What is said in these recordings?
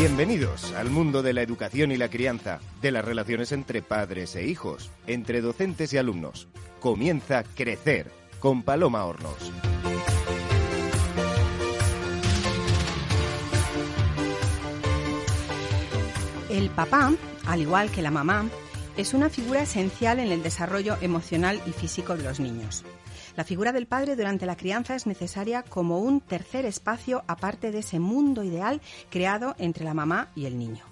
Bienvenidos al mundo de la educación y la crianza, de las relaciones entre padres e hijos, entre docentes y alumnos. Comienza Crecer con Paloma Hornos. El papá, al igual que la mamá, es una figura esencial en el desarrollo emocional y físico de los niños. La figura del padre durante la crianza es necesaria como un tercer espacio aparte de ese mundo ideal creado entre la mamá y el niño.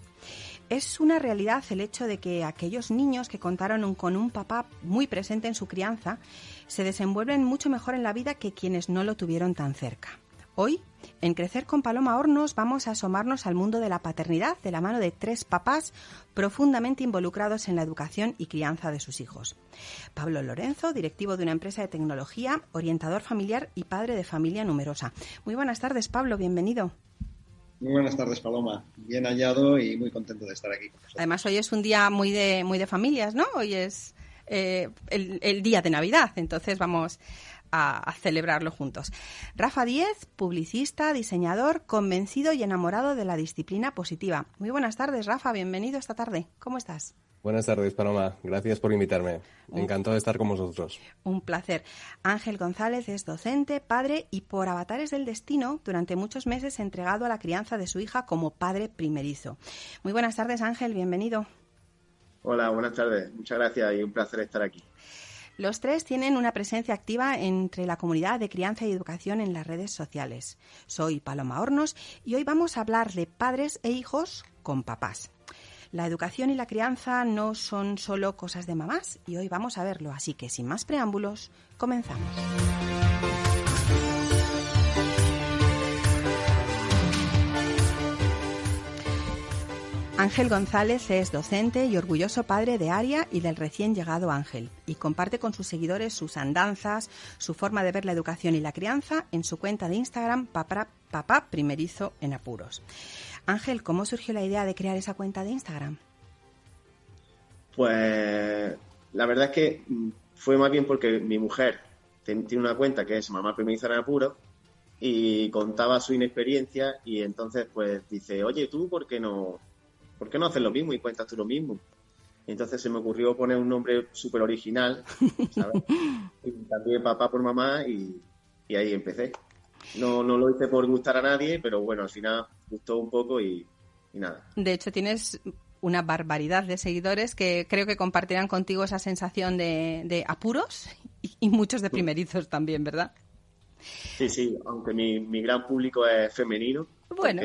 Es una realidad el hecho de que aquellos niños que contaron con un papá muy presente en su crianza se desenvuelven mucho mejor en la vida que quienes no lo tuvieron tan cerca. Hoy, en Crecer con Paloma Hornos, vamos a asomarnos al mundo de la paternidad de la mano de tres papás profundamente involucrados en la educación y crianza de sus hijos. Pablo Lorenzo, directivo de una empresa de tecnología, orientador familiar y padre de familia numerosa. Muy buenas tardes, Pablo, bienvenido. Muy buenas tardes, Paloma. Bien hallado y muy contento de estar aquí. Además, hoy es un día muy de, muy de familias, ¿no? Hoy es eh, el, el, día de Navidad, entonces vamos a, celebrarlo juntos. Rafa Díez, publicista, diseñador, convencido y enamorado de la disciplina positiva. Muy buenas tardes, Rafa, bienvenido esta tarde. ¿Cómo estás? Buenas tardes, Paloma. Gracias por invitarme. Encantado de estar con vosotros. Un placer. Ángel González es docente, padre y por avatares del destino, durante muchos meses entregado a la crianza de su hija como padre primerizo. Muy buenas tardes, Ángel. Bienvenido. Hola, buenas tardes. Muchas gracias y un placer estar aquí. Los tres tienen una presencia activa entre la comunidad de crianza y educación en las redes sociales. Soy Paloma Hornos y hoy vamos a hablar de padres e hijos con papás. La educación y la crianza no son solo cosas de mamás y hoy vamos a verlo, así que sin más preámbulos, comenzamos. Ángel González es docente y orgulloso padre de Aria y del recién llegado Ángel, y comparte con sus seguidores sus andanzas, su forma de ver la educación y la crianza en su cuenta de Instagram Papá, Primerizo en Apuros. Ángel, ¿cómo surgió la idea de crear esa cuenta de Instagram? Pues la verdad es que mm, fue más bien porque mi mujer tiene una cuenta que es Mamá Primerizo en Apuros y contaba su inexperiencia y entonces pues dice, oye, ¿tú por qué no ¿por qué no haces lo mismo y cuentas tú lo mismo? entonces se me ocurrió poner un nombre súper original, ¿sabes? y también papá por mamá y, ahí empecé. No, no lo hice por gustar a nadie, pero bueno, al final gustó un poco y, nada. De hecho, tienes una barbaridad de seguidores que creo que compartirán contigo esa sensación de, apuros y, muchos de primerizos también, ¿verdad? Sí, sí, aunque mi, mi gran público es femenino. Bueno.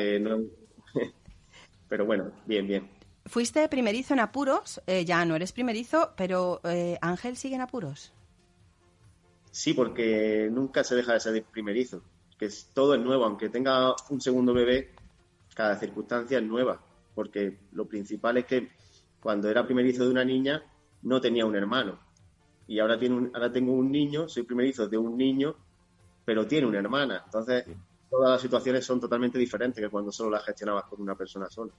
Pero bueno, bien, bien. Fuiste primerizo en apuros, eh, ya no eres primerizo, pero eh, Ángel sigue en apuros. Sí, porque nunca se deja de ser primerizo, que es, todo es nuevo, aunque tenga un segundo bebé, cada circunstancia es nueva, porque lo principal es que cuando era primerizo de una niña no tenía un hermano y ahora tiene ahora tengo un niño, soy primerizo de un niño, pero tiene una hermana, entonces todas las situaciones son totalmente diferentes que cuando solo las gestionabas con una persona sola.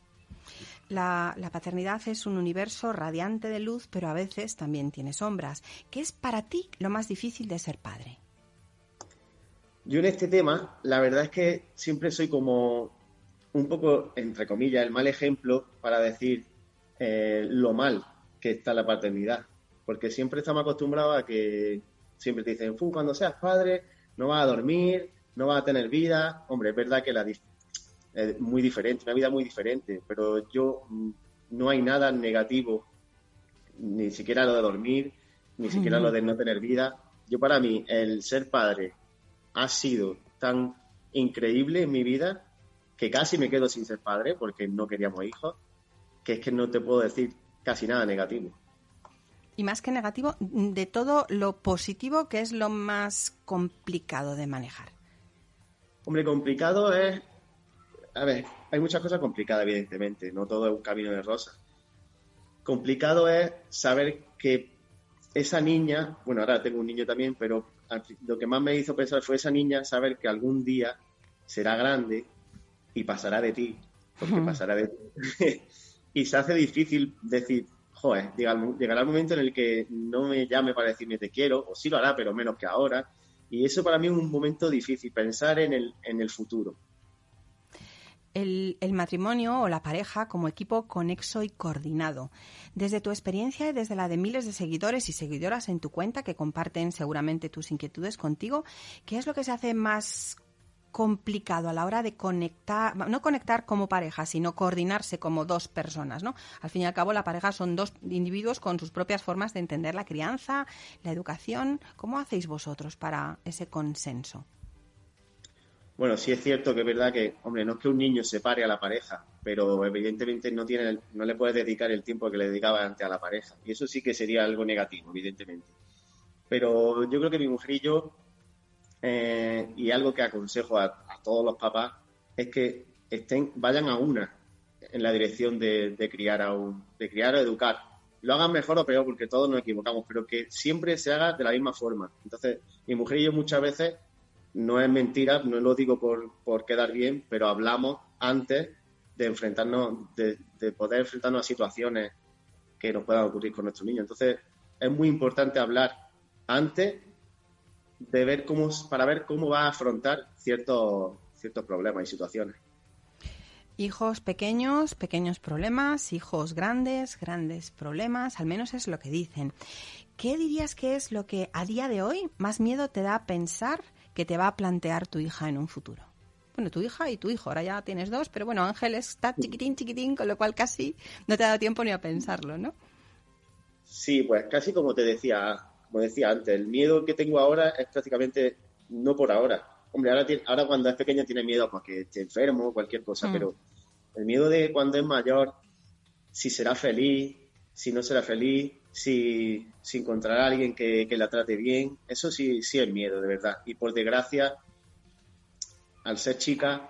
La, paternidad es un universo radiante de luz, pero a veces también tiene sombras. ¿Qué es para ti lo más difícil de ser padre? Yo en este tema, la verdad es que siempre soy como un poco, entre comillas, el mal ejemplo para decir eh, lo mal que está la paternidad. Porque siempre estamos acostumbrados a que siempre te dicen, cuando seas padre no vas a dormir, no va a tener vida. Hombre, es verdad que la es muy diferente, una vida muy diferente, pero yo mm, no hay nada negativo, ni siquiera lo de dormir, ni siquiera lo de no tener vida. Yo para mí, el ser padre ha sido tan increíble en mi vida que casi me quedo sin ser padre porque no queríamos hijos, que es que no te puedo decir casi nada negativo. Y más que negativo, de todo lo positivo, que es lo más complicado de manejar. Hombre, complicado es. A ver, hay muchas cosas complicadas, evidentemente, no todo es un camino de rosa. Complicado es saber que esa niña, bueno, ahora tengo un niño también, pero lo que más me hizo pensar fue esa niña saber que algún día será grande y pasará de ti, porque pasará de ti. y se hace difícil decir, joder, llegará el momento en el que no me llame para decirme te quiero, o sí lo hará, pero menos que ahora y eso para mí es un momento difícil, pensar en el, en el futuro. el, matrimonio o la pareja como equipo conexo y coordinado. Desde tu experiencia y desde la de miles de seguidores y seguidoras en tu cuenta que comparten seguramente tus inquietudes contigo, ¿qué es lo que se hace más complicado a la hora de conectar, no conectar como pareja, sino coordinarse como dos personas, ¿no? Al fin y al cabo, la pareja son dos individuos con sus propias formas de entender la crianza, la educación. ¿Cómo hacéis vosotros para ese consenso? Bueno, sí es cierto que es verdad que, hombre, no es que un niño separe a la pareja, pero evidentemente no tiene, no le puedes dedicar el tiempo que le dedicaba antes a la pareja. Y eso sí que sería algo negativo, evidentemente. Pero yo creo que mi mujer y yo eh, y algo que aconsejo a, todos los papás es que estén, vayan a una en la dirección de, criar a un, de criar o educar. Lo hagan mejor o peor, porque todos nos equivocamos, pero que siempre se haga de la misma forma. Entonces, mi mujer y yo muchas veces, no es mentira, no lo digo por, quedar bien, pero hablamos antes de enfrentarnos, de, de poder enfrentarnos a situaciones que nos puedan ocurrir con nuestros niños. Entonces, es muy importante hablar antes de ver cómo, para ver cómo va a afrontar ciertos, ciertos problemas y situaciones. Hijos pequeños, pequeños problemas, hijos grandes, grandes problemas, al menos es lo que dicen. ¿Qué dirías que es lo que a día de hoy más miedo te da pensar que te va a plantear tu hija en un futuro? Bueno, tu hija y tu hijo, ahora ya tienes dos, pero bueno, Ángel está chiquitín, chiquitín, con lo cual casi no te ha dado tiempo ni a pensarlo, ¿no? Sí, pues casi como te decía, como decía antes, el miedo que tengo ahora es prácticamente no por ahora. Hombre, ahora, ahora cuando es pequeño tiene miedo porque esté enfermo o cualquier cosa, mm. pero el miedo de cuando es mayor, si será feliz, si no será feliz, si, si encontrará a alguien que, la trate bien, eso sí, sí es miedo, de verdad. Y por desgracia, al ser chica,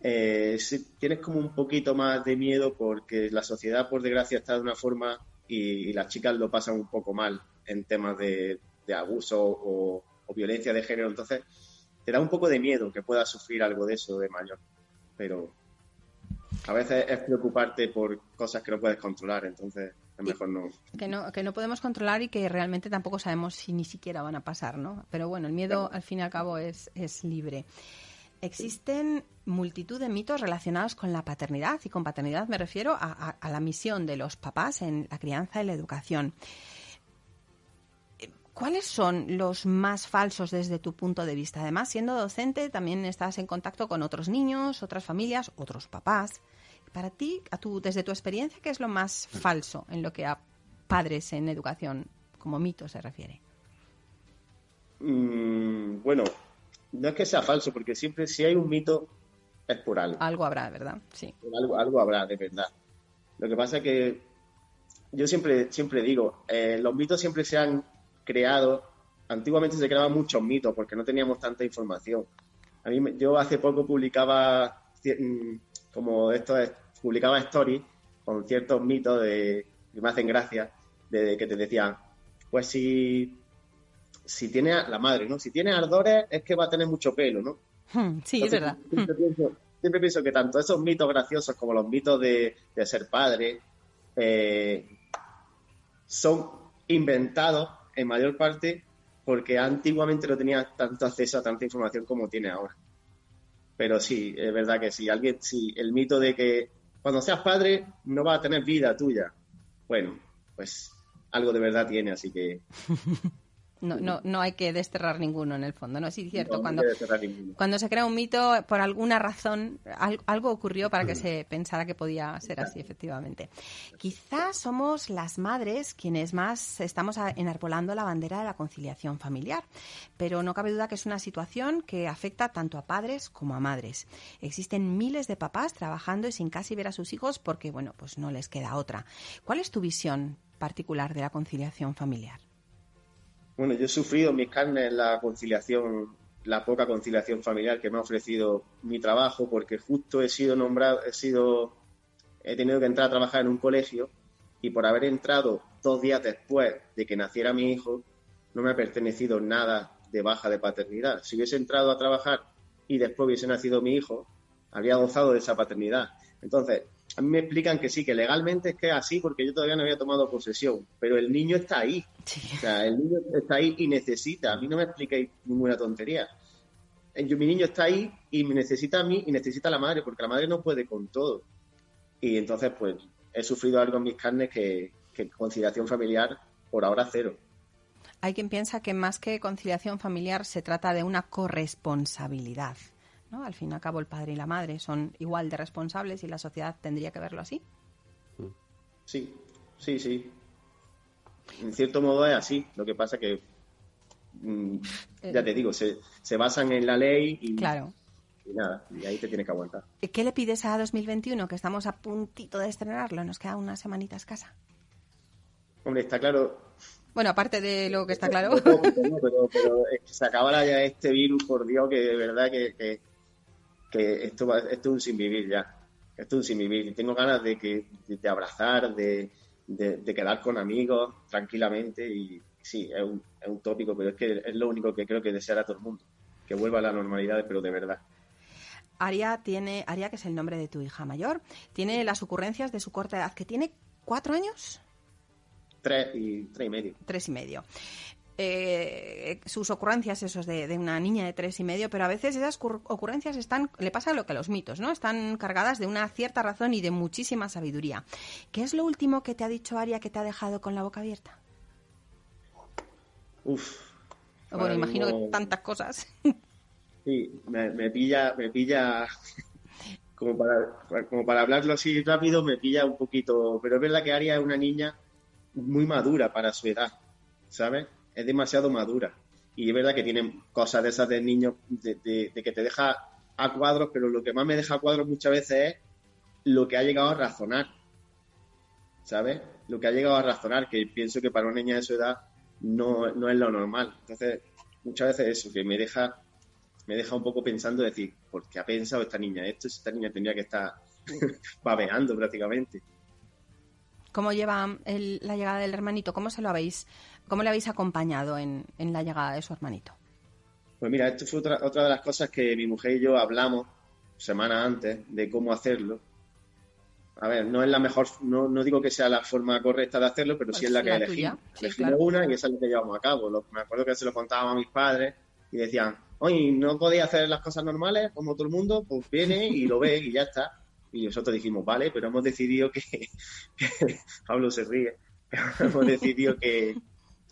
eh, tienes como un poquito más de miedo porque la sociedad, por desgracia, está de una forma y las chicas lo pasan un poco mal en temas de, abuso o, violencia de género. Entonces, te da un poco de miedo que puedas sufrir algo de eso de mayor. Pero a veces es preocuparte por cosas que no puedes controlar, entonces es mejor no. Que no, que no podemos controlar y que realmente tampoco sabemos si ni siquiera van a pasar, ¿no? Pero bueno, el miedo al fin y al cabo es, es libre. Existen multitud de mitos relacionados con la paternidad y con paternidad me refiero a, a la misión de los papás en la crianza y la educación. ¿Cuáles son los más falsos desde tu punto de vista? Además, siendo docente, también estás en contacto con otros niños, otras familias, otros papás. Para ti, a tu, desde tu experiencia, ¿qué es lo más falso en lo que a padres en educación como mito se refiere? Mm, bueno, no es que sea falso, porque siempre si hay un mito es por algo. Algo habrá, ¿verdad? Sí. Algo, algo habrá, de verdad. Lo que pasa es que yo siempre, siempre digo, eh, los mitos siempre se han creado, antiguamente se creaban muchos mitos porque no teníamos tanta información. A mí, yo hace poco publicaba, mm, como esto es, publicaba stories con ciertos mitos de, que me hacen gracia, de, que te decían, pues si, si tiene la madre, ¿no? Si tiene ardores es que va a tener mucho pelo, ¿no? Hmm, sí, es verdad. Siempre pienso, que tanto esos mitos graciosos como los mitos de, ser padre eh, son inventados en mayor parte porque antiguamente no tenía tanto acceso a tanta información como tiene ahora. Pero sí, es verdad que si alguien, si el mito de que cuando seas padre no va a tener vida tuya, bueno, pues algo de verdad tiene, así que No, no, no hay que desterrar ninguno en el fondo, ¿no? Sí, es cierto. cuando, cuando se crea un mito, por alguna razón, algo ocurrió para que mm. se pensara que podía ser así, efectivamente. Quizás somos las madres quienes más estamos enarbolando la bandera de la conciliación familiar, pero no cabe duda que es una situación que afecta tanto a padres como a madres. Existen miles de papás trabajando y sin casi ver a sus hijos porque, bueno, pues no les queda otra. ¿Cuál es tu visión particular de la conciliación familiar? Bueno, yo he sufrido mis carnes la conciliación, la poca conciliación familiar que me ha ofrecido mi trabajo, porque justo he sido nombrado, he sido, he tenido que entrar a trabajar en un colegio y por haber entrado dos días después de que naciera mi hijo, no me ha pertenecido nada de baja de paternidad. Si hubiese entrado a trabajar y después hubiese nacido mi hijo, habría gozado de esa paternidad. Entonces, a mí me explican que sí, que legalmente es que es así porque yo todavía no había tomado posesión, pero el niño está ahí. O sea, el niño está ahí y necesita. A mí no me expliquéis ninguna tontería. yo, mi niño está ahí y me necesita a mí y necesita a la madre, porque la madre no puede con todo. Y entonces, pues, he sufrido algo en mis carnes que, que conciliación familiar por ahora cero. Hay quien piensa que más que conciliación familiar se trata de una corresponsabilidad. ¿No? Al fin y al cabo, el padre y la madre son igual de responsables y la sociedad tendría que verlo así. Sí, sí, sí. En cierto modo es así. Lo que pasa que, mm, ya te digo, se, se, basan en la ley y, claro. y nada, y ahí te tienes que aguantar. ¿Qué le pides a 2021, que estamos a puntito de estrenarlo? Nos queda una semanita escasa. Hombre, está claro. Bueno, aparte de lo que está claro. pero, pero, es que se acaba ya este virus, por Dios, que de verdad que, que, que esto, va, esto es un sin vivir ya. Esto es un sin vivir. Tengo ganas de, que, de, abrazar, de, de, quedar con amigos tranquilamente y sí, es un, es un tópico, pero es que es lo único que creo que desear a todo el mundo, que vuelva a la normalidad, pero de verdad. Aria tiene, Aria, que es el nombre de tu hija mayor, tiene las ocurrencias de su corta edad, que tiene cuatro años. Tres y, tres y medio. Tres y medio. Eh, sus ocurrencias, esos de, de, una niña de tres y medio, pero a veces esas ocurrencias están, le pasa lo que a los mitos, ¿no? Están cargadas de una cierta razón y de muchísima sabiduría. ¿Qué es lo último que te ha dicho Aria que te ha dejado con la boca abierta? Uf. Bueno, imagino que tantas cosas. Sí, me, me pilla, me pilla como para, como para hablarlo así rápido, me pilla un poquito, pero es verdad que Aria es una niña muy madura para su edad, ¿sabes? Es demasiado madura. Y es verdad que tiene cosas de esas de niño, de, que te deja a cuadros, pero lo que más me deja a cuadros muchas veces es lo que ha llegado a razonar, ¿sabes? Lo que ha llegado a razonar, que pienso que para una niña de su edad no, no es lo normal. Entonces, muchas veces eso, que me deja, me deja un poco pensando, decir, ¿por qué ha pensado esta niña esto? Esta niña tendría que estar babeando prácticamente. ¿Cómo lleva la llegada del hermanito? ¿Cómo se lo habéis, cómo le habéis acompañado en, en la llegada de su hermanito? Pues mira, esto fue otra, otra de las cosas que mi mujer y yo hablamos semanas antes de cómo hacerlo. A ver, no es la mejor, no, no digo que sea la forma correcta de hacerlo, pero pues sí es la que elegimos. Sí, elegimos claro. una y esa es la que llevamos a cabo. Lo, me acuerdo que se lo contábamos a mis padres y decían, oye, ¿no podéis hacer las cosas normales como todo el mundo? Pues viene y lo ve y ya está. Y nosotros dijimos, vale, pero hemos decidido que Pablo se ríe, hemos decidido que,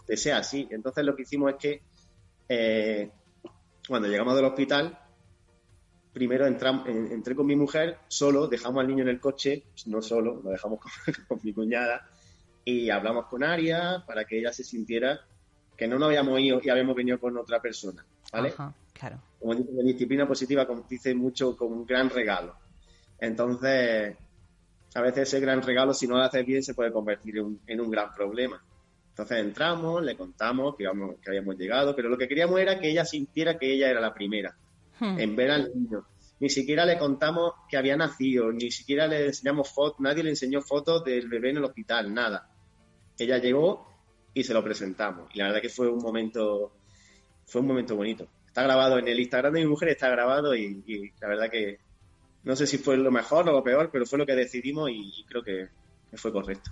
que, sea así. Entonces lo que hicimos es que eh, cuando llegamos del hospital, primero entré con mi mujer solo, dejamos al niño en el coche, no solo, lo dejamos con, con mi cuñada, y hablamos con Aria para que ella se sintiera que no nos habíamos ido y habíamos venido con otra persona, ¿vale? Ajá, claro. Como dice, disciplina positiva, como dice mucho, como un gran regalo. Entonces, a veces ese gran regalo, si no lo haces bien, se puede convertir en en un gran problema. Entonces entramos, le contamos que, íbamos, que, habíamos llegado, pero lo que queríamos era que ella sintiera que ella era la primera hmm. en ver al niño. Ni siquiera le contamos que había nacido, ni siquiera le enseñamos fotos, nadie le enseñó fotos del bebé en el hospital, nada. Ella llegó y se lo presentamos. Y la verdad que fue un momento, fue un momento bonito. Está grabado en el Instagram de mi mujer, está grabado y, y la verdad que no sé si fue lo mejor o lo peor, pero fue lo que decidimos y, y creo que, que, fue correcto.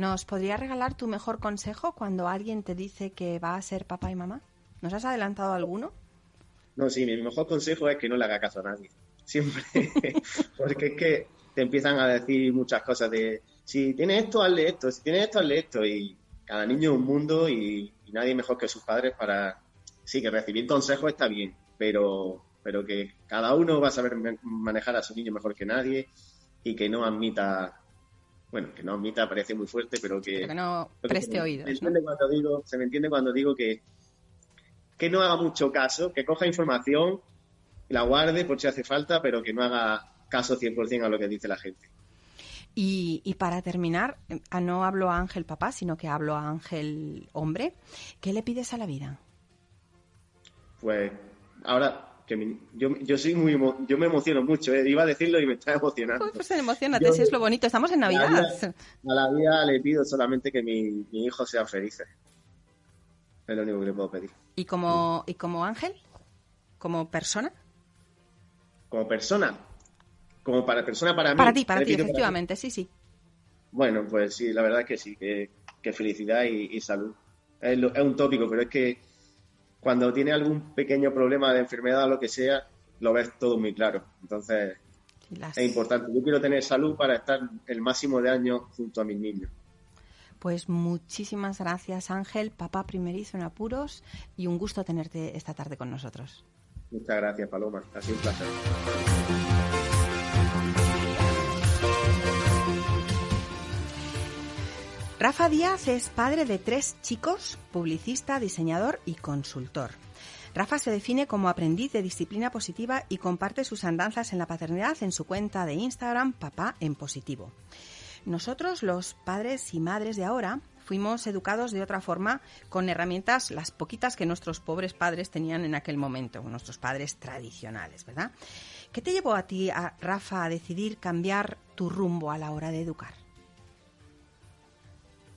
¿Nos podría regalar tu mejor consejo cuando alguien te dice que va a ser papá y mamá? ¿Nos has adelantado alguno? No, sí, mi mejor consejo es que no le haga caso a nadie. Siempre. Porque es que te empiezan a decir muchas cosas de si tienes esto, hazle esto, si tienes esto, hazle esto. Y cada niño es un mundo y, y nadie mejor que sus padres para. Sí, que recibir consejos está bien, pero pero que cada uno va a saber manejar a su niño mejor que nadie y que no admita, bueno, que no admita parece muy fuerte, pero que, pero que no preste se, oídos. Me entiende ¿no? cuando digo, se me entiende cuando digo que, que no haga mucho caso, que coja información, la guarde por si hace falta, pero que no haga caso 100% a lo que dice la gente. Y, y, para terminar, no hablo a Ángel papá, sino que hablo a Ángel hombre. ¿Qué le pides a la vida? Pues ahora que yo, yo soy muy yo me emociono mucho, ¿eh? iba a decirlo y me está emocionando. Pues, pues emociona, si es lo bonito, estamos en Navidad. A la, vida, a la vida le pido solamente que mi, mi hijo sea feliz. Es lo único que le puedo pedir. ¿Y como, ¿Y como ángel? ¿Como persona? Como persona. Como para persona para mí. Para ti, para ti, efectivamente, para sí, sí. Bueno, pues sí, la verdad es que sí, que, que felicidad y, y salud. Es, lo, es, un tópico, pero es que cuando tiene algún pequeño problema de enfermedad o lo que sea, lo ves todo muy claro. Entonces, es importante. Yo quiero tener salud para estar el máximo de años junto a mis niños. Pues muchísimas gracias, Ángel, papá primerizo en apuros, y un gusto tenerte esta tarde con nosotros. Muchas gracias, Paloma. Ha sido un placer. Rafa Díaz es padre de tres chicos, publicista, diseñador y consultor. Rafa se define como aprendiz de disciplina positiva y comparte sus andanzas en la paternidad en su cuenta de Instagram Papá en Positivo. Nosotros, los padres y madres de ahora, fuimos educados de otra forma con herramientas, las poquitas que nuestros pobres padres tenían en aquel momento, nuestros padres tradicionales, ¿verdad? ¿Qué te llevó a ti, Rafa, a decidir cambiar tu rumbo a la hora de educar?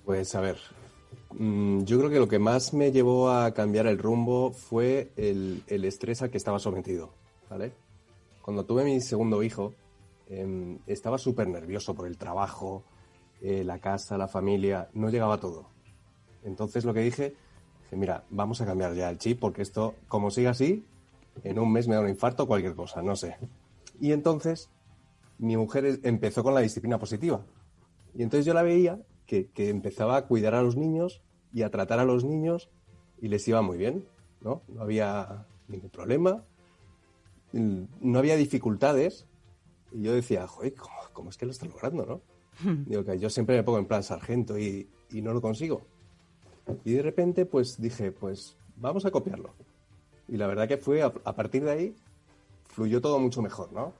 Pues a ver, mm, yo creo que lo que más me llevó a cambiar el rumbo fue el, estrés al que estaba sometido, ¿vale? Cuando tuve mi segundo hijo, em, estaba súper nervioso por el trabajo, eh, la casa, la familia, no llegaba todo. Entonces lo que dije, dije, mira, vamos a cambiar ya el chip porque esto, como siga así, en un mes me da un infarto o cualquier cosa, no sé. Y entonces mi mujer empezó con la disciplina positiva. Y entonces yo la veía que, empezaba a cuidar a los niños y a tratar a los niños y les iba muy bien, ¿no? No había ningún problema, no había dificultades y yo decía, joder, ¿cómo, es que lo está logrando, no? Digo que yo siempre me pongo en plan sargento y, y no lo consigo. Y de repente, pues dije, pues vamos a copiarlo. Y la verdad que fue, a, a partir de ahí, fluyó todo mucho mejor, ¿no?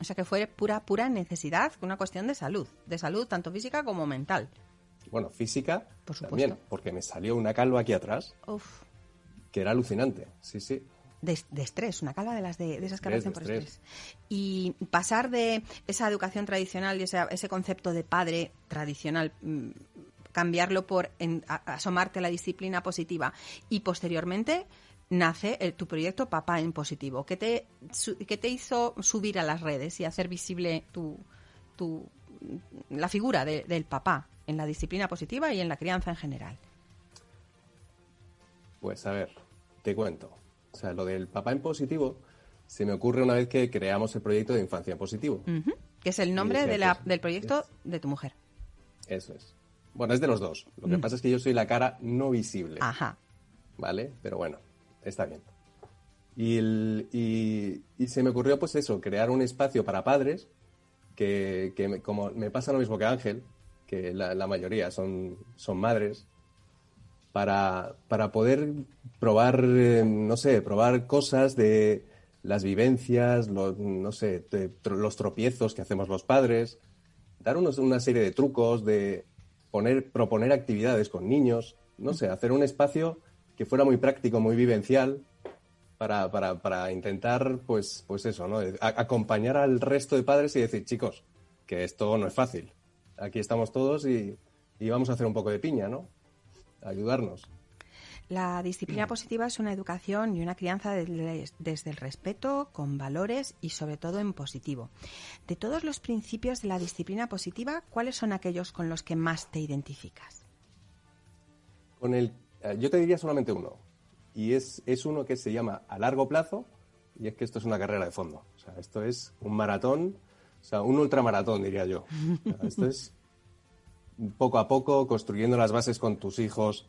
O sea que fue pura, pura necesidad, una cuestión de salud, de salud tanto física como mental. Bueno, física Por supuesto. también, porque me salió una calva aquí atrás, que era alucinante, sí, sí. De, estrés, una calva de las de, esas calvas por estrés. Y pasar de esa educación tradicional y ese, ese concepto de padre tradicional, mm, cambiarlo por asomarte a la disciplina positiva y posteriormente nace el, tu proyecto Papá en Positivo. ¿Qué te, te hizo subir a las redes y hacer visible tu, tu, la figura del papá en la disciplina positiva y en la crianza en general? Pues a ver, te cuento. O sea, lo del papá en positivo se me ocurre una vez que creamos el proyecto de Infancia en Positivo. Que es el nombre de la, del proyecto de tu mujer. Eso es. Bueno, es de los dos. Lo que pasa es que yo soy la cara no visible. Ajá. ¿Vale? Pero bueno, está bien. Y, se me ocurrió, pues eso, crear un espacio para padres, que, como me pasa lo mismo que Ángel, que la, mayoría son, son madres, para, poder probar, eh, no sé, probar cosas de las vivencias, no sé, los tropiezos que hacemos los padres, dar una serie de trucos, de poner, proponer actividades con niños, no sé, hacer un espacio que fuera muy práctico, muy vivencial, para, para, para intentar, pues, pues eso, ¿no? acompañar al resto de padres y decir, chicos, que esto no es fácil. Aquí estamos todos y, y vamos a hacer un poco de piña, ¿no? Ayudarnos. La disciplina positiva es una educación y una crianza desde el respeto, con valores y sobre todo en positivo. De todos los principios de la disciplina positiva, ¿cuáles son aquellos con los que más te identificas? Con el yo te diría solamente uno. Y es, es uno que se llama a largo plazo, y es que esto es una carrera de fondo. O sea, esto es un maratón, o sea, un ultramaratón, diría yo. esto es poco a poco, construyendo las bases con tus hijos,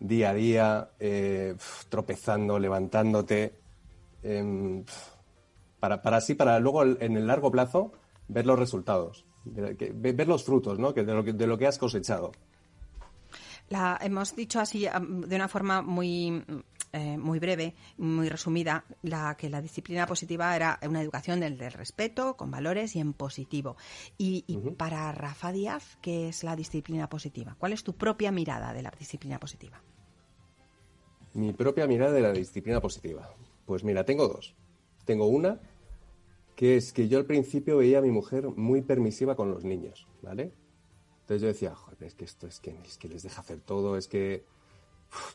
día a día, eh, tropezando, levantándote, em, para, para así, para luego en el largo plazo ver los resultados, ver los frutos ¿no? de, lo que, de lo que has cosechado. La, hemos dicho así de una forma muy, eh, muy breve, muy resumida, la, que la disciplina positiva era una educación del, respeto, con valores y en positivo. Y, para Rafa Díaz, ¿qué es la disciplina positiva? ¿Cuál es tu propia mirada de la disciplina positiva? Mi propia mirada de la disciplina positiva. Pues mira, tengo dos. Tengo una que es que yo al principio veía a mi mujer muy permisiva con los niños, ¿vale? Entonces yo decía, joder, es que esto es que, es que les deja hacer todo, es que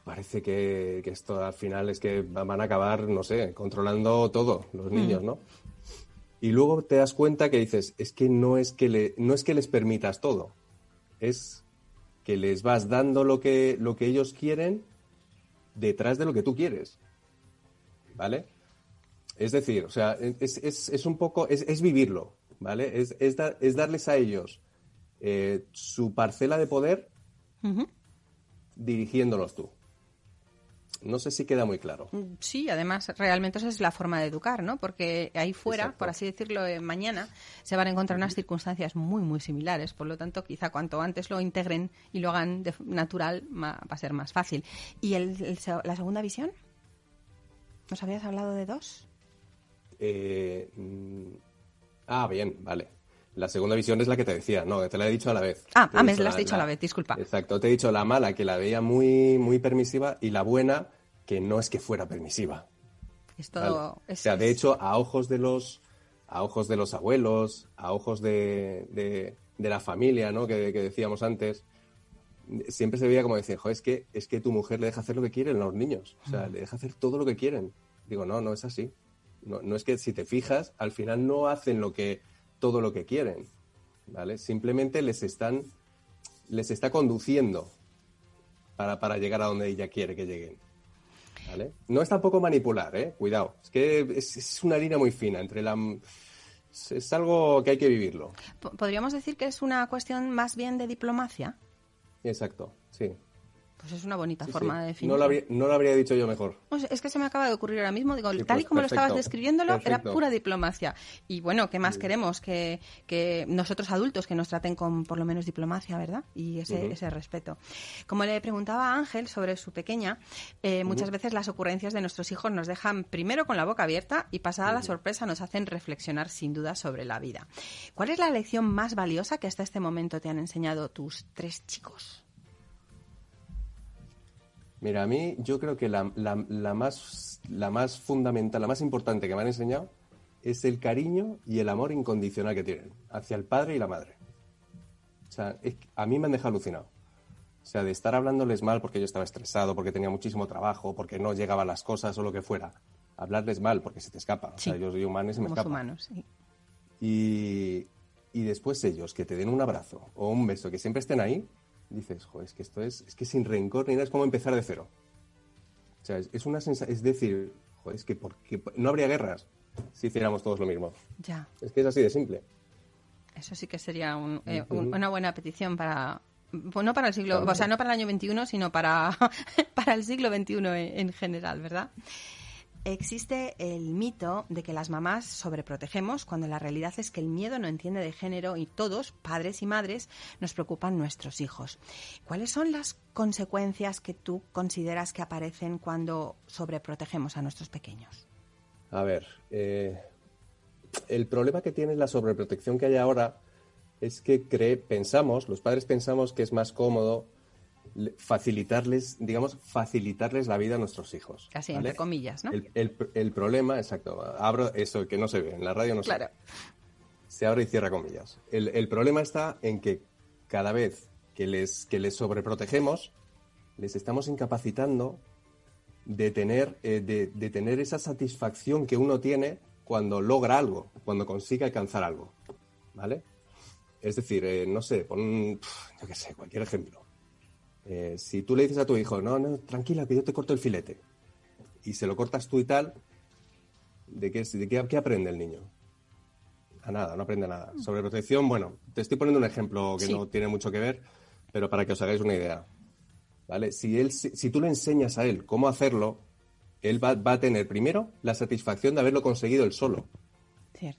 parece que, esto al final es que van a acabar, no sé, controlando todo, los mm. niños, ¿no? Y luego te das cuenta que dices, es que no es que, le, no es que les permitas todo, es que les vas dando lo que, lo que ellos quieren detrás de lo que tú quieres. ¿Vale? Es decir, o sea, es, un poco, es, vivirlo, ¿vale? Es, es, darles a ellos eh, su parcela de poder dirigiéndolos tú. No sé si queda muy claro. Mm, sí, además, realmente esa es la forma de educar, ¿no? Porque ahí fuera, por así decirlo, eh, mañana se van a encontrar unas circunstancias muy, muy similares. Por lo tanto, quizá cuanto antes lo integren y lo hagan de natural, va a ser más fácil. ¿Y la segunda visión? ¿Nos habías hablado de dos? Eh, mm, ah, bien, vale. La segunda visión es la que te decía, no, te la he dicho a la vez. Ah, ah me la has dicho a la vez, disculpa. Exacto, te he dicho la mala, que la veía muy, muy permisiva, y la buena, que no es que fuera permisiva. Es todo... o sea, de hecho, a ojos de los, a ojos de los abuelos, a ojos de, de, la familia, ¿no? Que, decíamos antes, siempre se veía como decir, es que, es que tu mujer le deja hacer lo que quieren los niños. O sea, le deja hacer todo lo que quieren. Digo, no, no es así. No, no es que si te fijas, al final no hacen lo que todo lo que quieren, ¿vale? Simplemente les están, les está conduciendo para, para llegar a donde ella quiere que lleguen. ¿Vale? No es tampoco manipular, ¿eh? Cuidado. Es que es, una línea muy fina entre la... Es algo que hay que vivirlo. ¿Podríamos decir que es una cuestión más bien de diplomacia? Exacto, sí. Pues es una bonita forma de definirlo. No lo, habría, dicho yo mejor. es que se me acaba de ocurrir ahora mismo. Digo, tal y pues como lo estabas describiéndolo, era pura diplomacia. Y bueno, ¿qué más queremos? Que, que, nosotros adultos que nos traten con por lo menos diplomacia, ¿verdad? Y ese, ese respeto. Como le preguntaba a Ángel sobre su pequeña, eh, muchas veces las ocurrencias de nuestros hijos nos dejan primero con la boca abierta y pasada la sorpresa nos hacen reflexionar sin duda sobre la vida. ¿Cuál es la lección más valiosa que hasta este momento te han enseñado tus tres chicos? Mira, a mí yo creo que la, más, la más fundamental, la más importante que me han enseñado es el cariño y el amor incondicional que tienen hacia el padre y la madre. O sea, a mí me han dejado alucinado. O sea, de estar hablándoles mal porque yo estaba estresado, porque tenía muchísimo trabajo, porque no llegaban las cosas o lo que fuera. Hablarles mal porque se te escapa. O sea, yo soy humano y se me escapa. humanos, sí. Y, y después ellos, que te den un abrazo o un beso, que siempre estén ahí, dices, joder, es que esto es, es que sin rencor ni nada, es como empezar de cero. O sea, es, una sensación, es decir, joder, es que porque no habría guerras si hiciéramos todos lo mismo. Ya. Es que es así de simple. Eso sí que sería eh, una buena petición para, pues no para el siglo, o sea, no para el año 21, sino para, para el siglo XXI en general, ¿verdad? Existe el mito de que las mamás sobreprotegemos cuando la realidad es que el miedo no entiende de género y todos, padres y madres, nos preocupan nuestros hijos. ¿Cuáles son las consecuencias que tú consideras que aparecen cuando sobreprotegemos a nuestros pequeños? A ver, eh, el problema que tiene la sobreprotección que hay ahora es que pensamos, los padres pensamos que es más cómodo facilitarles, digamos, facilitarles la vida a nuestros hijos. Casi, entre comillas, ¿no? El, problema, exacto, abro eso que no se ve, en la radio no se ve. Se abre y cierra comillas. El, problema está en que cada vez que les, que les sobreprotegemos, les estamos incapacitando de tener, eh, de, tener esa satisfacción que uno tiene cuando logra algo, cuando consigue alcanzar algo. ¿Vale? Es decir, eh, no sé, pon, yo qué sé, cualquier ejemplo. Eh, si tú le dices a tu hijo, no, no, tranquila, que yo te corto el filete, y se lo cortas tú y tal, ¿de qué, de qué, aprende el niño? A nada, no aprende nada. Mm. Sobre protección, bueno, te estoy poniendo un ejemplo que no tiene mucho que ver, pero para que os hagáis una idea. ¿Vale? Si, él, si, tú le enseñas a él cómo hacerlo, él va, a tener primero la satisfacción de haberlo conseguido él solo.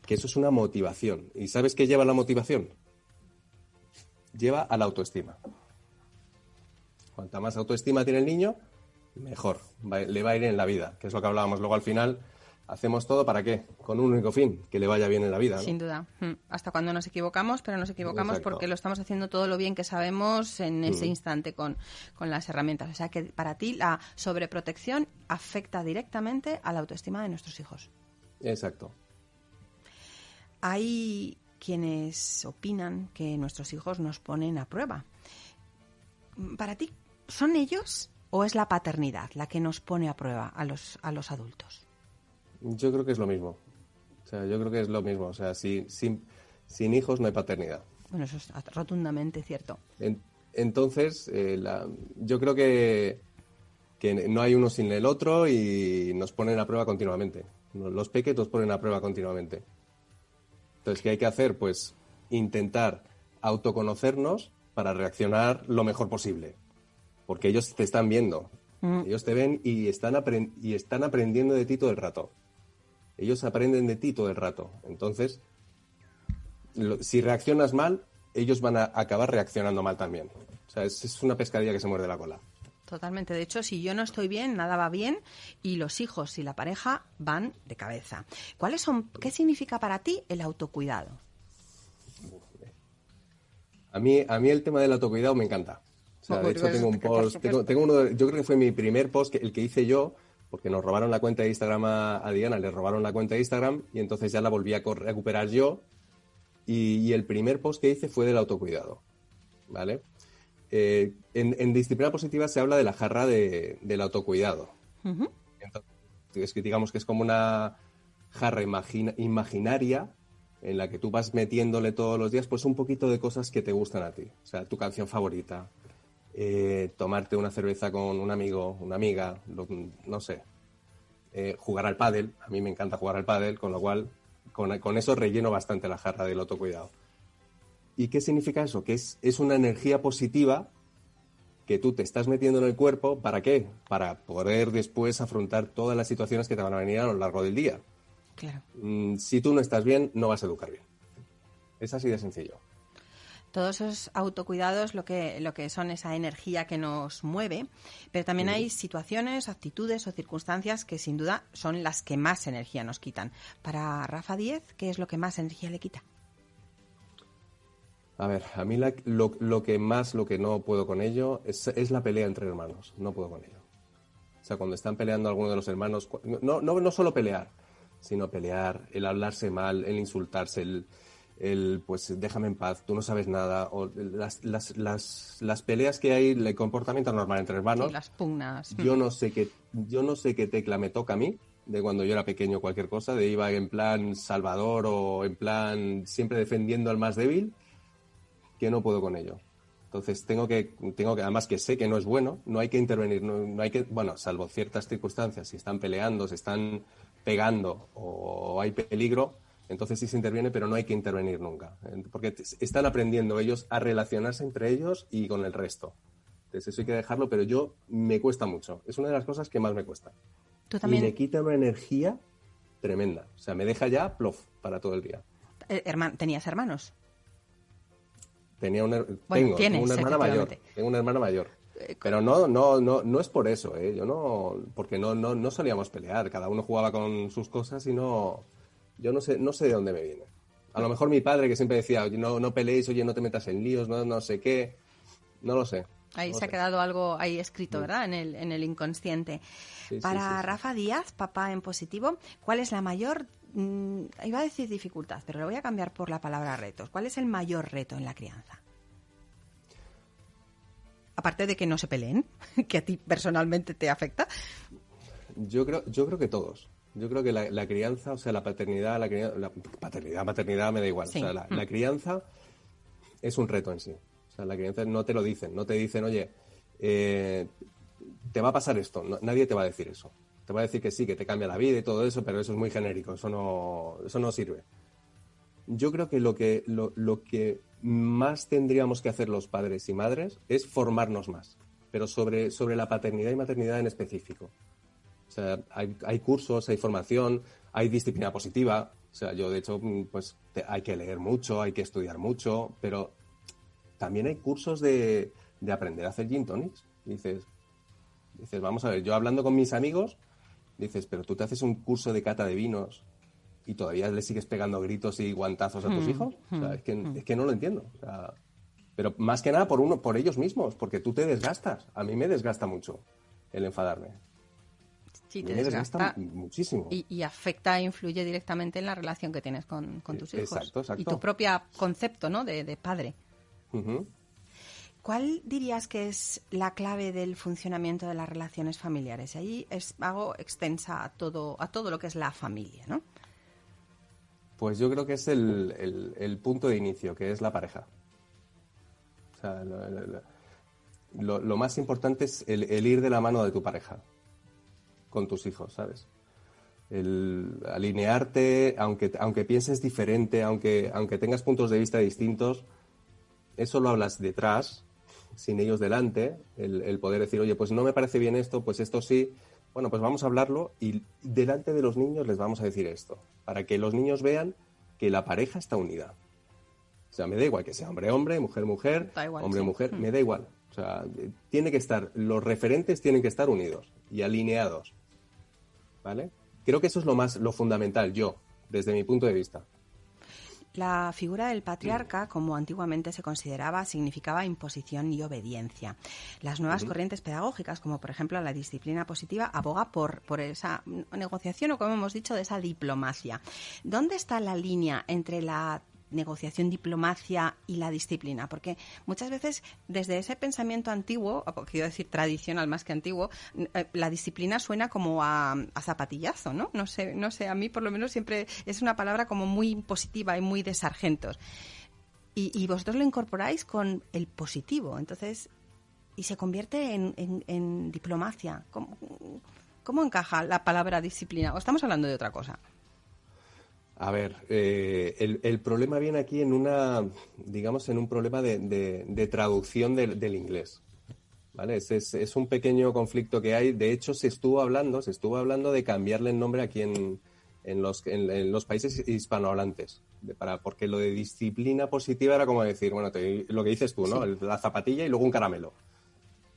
Que eso es una motivación. ¿Y sabes qué lleva la motivación? Lleva a la autoestima. Cuanta más autoestima tiene el niño, mejor le va a ir en la vida, que es lo que hablábamos luego al final. Hacemos todo para qué? Con un único fin, que le vaya bien en la vida. Sin duda. Mm. Hasta cuando nos equivocamos, pero nos equivocamos porque lo estamos haciendo todo lo bien que sabemos en ese mm. instante con, con las herramientas. O sea que para ti la sobreprotección afecta directamente a la autoestima de nuestros hijos. Exacto. Hay quienes opinan que nuestros hijos nos ponen a prueba. Para ti, ¿son ellos o es la paternidad la que nos pone a prueba a los, a los adultos? Yo creo que es lo mismo. O sea, yo creo que es lo mismo. O sea, sin, sin hijos no hay paternidad. Bueno, eso es rotundamente cierto. entonces, eh, yo creo que que no hay uno sin el otro y nos ponen a prueba continuamente. Los peques nos ponen a prueba continuamente. Entonces, ¿qué hay que hacer? Pues intentar autoconocernos para reaccionar lo mejor posible. Porque ellos te están viendo. Mm. Ellos te ven y están, y están aprendiendo de ti todo el rato. Ellos aprenden de ti todo el rato. Entonces, si reaccionas mal, ellos van a acabar reaccionando mal también. O sea, es, una pescadilla que se muerde la cola. Totalmente. De hecho, si yo no estoy bien, nada va bien y los hijos y la pareja van de cabeza. ¿Cuáles son, ¿Qué significa para ti el autocuidado? A mí, a mí el tema del autocuidado me encanta. O sea, de hecho tengo un post, tengo, uno, yo creo que fue mi primer post, el que hice yo, porque nos robaron la cuenta de Instagram a, Diana, le robaron la cuenta de Instagram y entonces ya la volví a recuperar yo. Y, el primer post que hice fue del autocuidado. ¿Vale? Eh, en, disciplina positiva se habla de la jarra del autocuidado. es que digamos que es como una jarra imaginaria en la que tú vas metiéndole todos los días pues un poquito de cosas que te gustan a ti. O sea, tu canción favorita, eh, tomarte una cerveza con un amigo, una amiga, no sé, eh, jugar al pádel, a mí me encanta jugar al pádel, con lo cual con, eso relleno bastante la jarra del autocuidado. ¿Y qué significa eso? Que es una energía positiva que tú te estás metiendo en el cuerpo, ¿para qué? Para poder después afrontar todas las situaciones que te van a venir a lo largo del día. Claro. Mm, si tú no estás bien, no vas a educar bien. Es así de sencillo todos esos autocuidados lo que, lo que son esa energía que nos mueve, pero también hay situaciones, actitudes o circunstancias que sin duda son las que más energía nos quitan. Para Rafa Díez, ¿qué es lo que más energía le quita? A ver, a mí lo, que más, lo que no puedo con ello es, es, la pelea entre hermanos, no puedo con ello. O sea, cuando están peleando algunos de los hermanos, no, no, no solo pelear, sino pelear, el hablarse mal, el insultarse, el, el pues déjame en paz, tú no sabes nada, o las, las, las, las peleas que hay, el comportamiento normal entre hermanos. las pugnas. Yo no sé qué, yo no sé qué tecla me toca a mí, de cuando yo era pequeño cualquier cosa, de iba en plan salvador o en plan siempre defendiendo al más débil, que no puedo con ello. Entonces tengo que, tengo que, además que sé que no es bueno, no hay que intervenir, no, no hay que, bueno, salvo ciertas circunstancias, si están peleando, se están pegando o hay peligro, entonces sí se interviene, pero no hay que intervenir nunca, porque están aprendiendo ellos a relacionarse entre ellos y con el resto. Entonces eso hay que dejarlo, pero yo me cuesta mucho. Es una de las cosas que más me cuesta. ¿Tú también? Y me quita una energía tremenda. O sea, me deja ya plof para todo el día. Eh, ¿Tenías hermanos? Tenía una, tengo, una hermana mayor. Tengo una hermana mayor. Pero no, no, no, no es por eso, ¿eh? Yo no, porque no, no, no solíamos pelear. Cada uno jugaba con sus cosas y no, yo no sé, no sé de dónde me viene. A lo mejor mi padre que siempre decía, no, no peleéis, oye, no te metas en líos, no, no sé qué. No lo sé. Ahí se ha quedado algo ahí escrito, mm. ¿verdad? En el, en el inconsciente. Para Rafa Díaz, papá en positivo, ¿cuál es la mayor, mm, iba a decir dificultad, pero lo voy a cambiar por la palabra retos. ¿Cuál es el mayor reto en la crianza? Aparte de que no se peleen, que a ti personalmente te afecta. Yo creo, yo creo que todos. Yo creo que la, crianza, o sea, la paternidad, la, la, paternidad, maternidad me da igual. O sea, la, mm. crianza es un reto en sí. O sea, la crianza no te lo dicen, no te dicen, oye, eh, te va a pasar esto. nadie te va a decir eso. Te va a decir que sí, que te cambia la vida y todo eso, pero eso es muy genérico, eso no, eso no sirve. Yo creo que lo que, lo, lo que más tendríamos que hacer los padres y madres es formarnos más, pero sobre, sobre la paternidad y maternidad en específico. O sea, hay, cursos, hay formación, hay disciplina positiva. O sea, yo de hecho, mm, pues hay que leer mucho, hay que estudiar mucho, pero también hay cursos de, aprender a hacer gin tonics. Dices, dices, vamos a ver, yo hablando con mis amigos, dices, pero tú te haces un curso de cata de vinos y todavía le sigues pegando gritos y guantazos a tus hmm, hijos. O sea, hmm, es, que, es que no lo entiendo. O sea, pero más que nada por uno, por ellos mismos, porque tú te desgastas. A mí me desgasta mucho el enfadarme. Sí, te desgasta, muchísimo. Y, afecta e influye directamente en la relación que tienes con, tus hijos. Exacto, exacto. Y tu propio concepto, ¿no? De, padre. ¿Cuál dirías que es la clave del funcionamiento de las relaciones familiares? Ahí es hago extensa a todo, a todo lo que es la familia, ¿no? Pues yo creo que es el, punto de inicio, que es la pareja. O sea, lo, más importante es el, ir de la mano de tu pareja con tus hijos, ¿sabes? El alinearte, aunque, aunque pienses diferente, aunque, aunque tengas puntos de vista distintos, eso lo hablas detrás, sin ellos delante, el, el, poder decir, oye, pues no me parece bien esto, pues esto sí, bueno, pues vamos a hablarlo y delante de los niños les vamos a decir esto, para que los niños vean que la pareja está unida. O sea, me da igual que sea hombre-hombre, mujer-mujer, hombre-mujer, me da igual. O sea, tiene que estar, los referentes tienen que estar unidos y alineados. ¿Vale? Creo que eso es lo más, lo fundamental, yo, desde mi punto de vista. La figura del patriarca, como antiguamente se consideraba, significaba imposición y obediencia. Las nuevas corrientes pedagógicas, como por ejemplo la disciplina positiva, aboga por, por esa negociación o, como hemos dicho, de esa diplomacia. ¿Dónde está la línea entre la negociación, diplomacia y la disciplina, porque muchas veces desde ese pensamiento antiguo, o quiero decir tradicional más que antiguo, eh, la disciplina suena como a, zapatillazo, ¿no? No sé, no sé, a mí por lo menos siempre es una palabra como muy positiva y muy de sargentos. Y, vosotros lo incorporáis con el positivo, entonces, y se convierte en, diplomacia. ¿Cómo, ¿Cómo encaja la palabra disciplina? ¿O estamos hablando de otra cosa? A ver, eh, el, problema viene aquí en una, digamos, en un problema de, traducción del, inglés. ¿Vale? Es, un pequeño conflicto que hay. De hecho, se estuvo hablando, se estuvo hablando de cambiarle el nombre aquí en, los, en, los países hispanohablantes. para, porque lo de disciplina positiva era como decir, bueno, lo que dices tú, ¿no? La zapatilla y luego un caramelo.